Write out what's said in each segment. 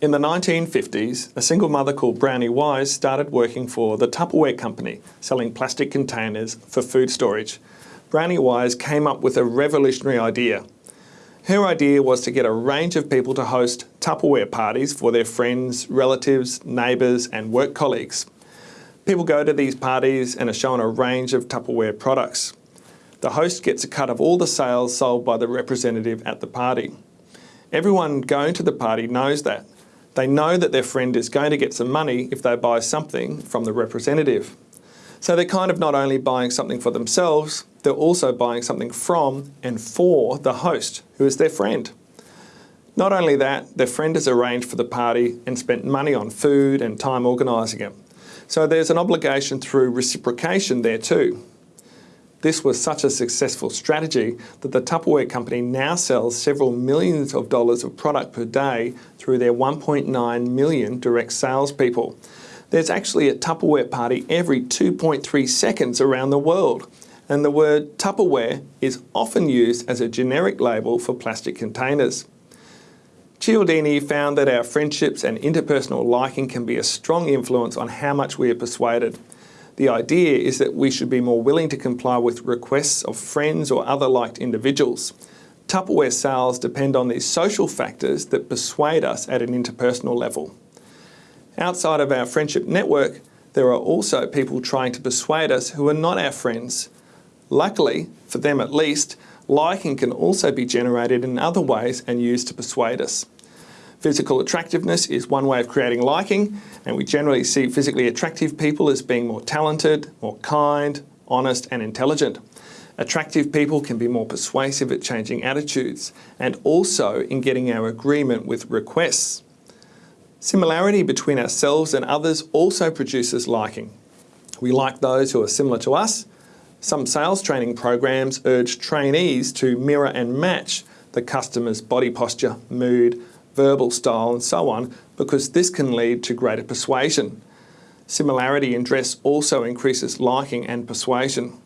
In the 1950s, a single mother called Brownie Wise started working for the Tupperware Company, selling plastic containers for food storage. Brownie Wise came up with a revolutionary idea. Her idea was to get a range of people to host Tupperware parties for their friends, relatives, neighbours and work colleagues. People go to these parties and are shown a range of Tupperware products. The host gets a cut of all the sales sold by the representative at the party. Everyone going to the party knows that they know that their friend is going to get some money if they buy something from the representative. So they're kind of not only buying something for themselves, they're also buying something from and for the host, who is their friend. Not only that, their friend has arranged for the party and spent money on food and time organising it. So there's an obligation through reciprocation there too. This was such a successful strategy that the Tupperware company now sells several millions of dollars of product per day through their 1.9 million direct salespeople. There's actually a Tupperware party every 2.3 seconds around the world, and the word Tupperware is often used as a generic label for plastic containers. Cialdini found that our friendships and interpersonal liking can be a strong influence on how much we are persuaded. The idea is that we should be more willing to comply with requests of friends or other liked individuals. Tupperware sales depend on these social factors that persuade us at an interpersonal level. Outside of our friendship network, there are also people trying to persuade us who are not our friends. Luckily, for them at least, liking can also be generated in other ways and used to persuade us. Physical attractiveness is one way of creating liking, and we generally see physically attractive people as being more talented, more kind, honest and intelligent. Attractive people can be more persuasive at changing attitudes and also in getting our agreement with requests. Similarity between ourselves and others also produces liking. We like those who are similar to us. Some sales training programs urge trainees to mirror and match the customer's body posture, mood, verbal style and so on because this can lead to greater persuasion. Similarity in dress also increases liking and persuasion.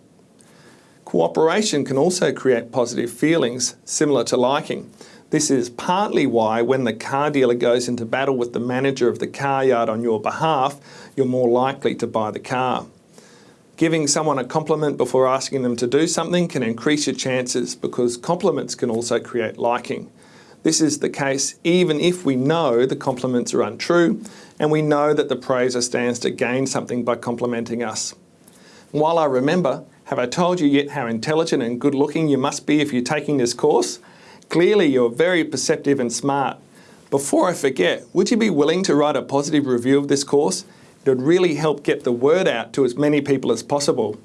Cooperation can also create positive feelings similar to liking. This is partly why when the car dealer goes into battle with the manager of the car yard on your behalf, you're more likely to buy the car. Giving someone a compliment before asking them to do something can increase your chances because compliments can also create liking. This is the case even if we know the compliments are untrue and we know that the praiser stands to gain something by complimenting us. While I remember, have I told you yet how intelligent and good looking you must be if you're taking this course? Clearly you're very perceptive and smart. Before I forget, would you be willing to write a positive review of this course? It would really help get the word out to as many people as possible.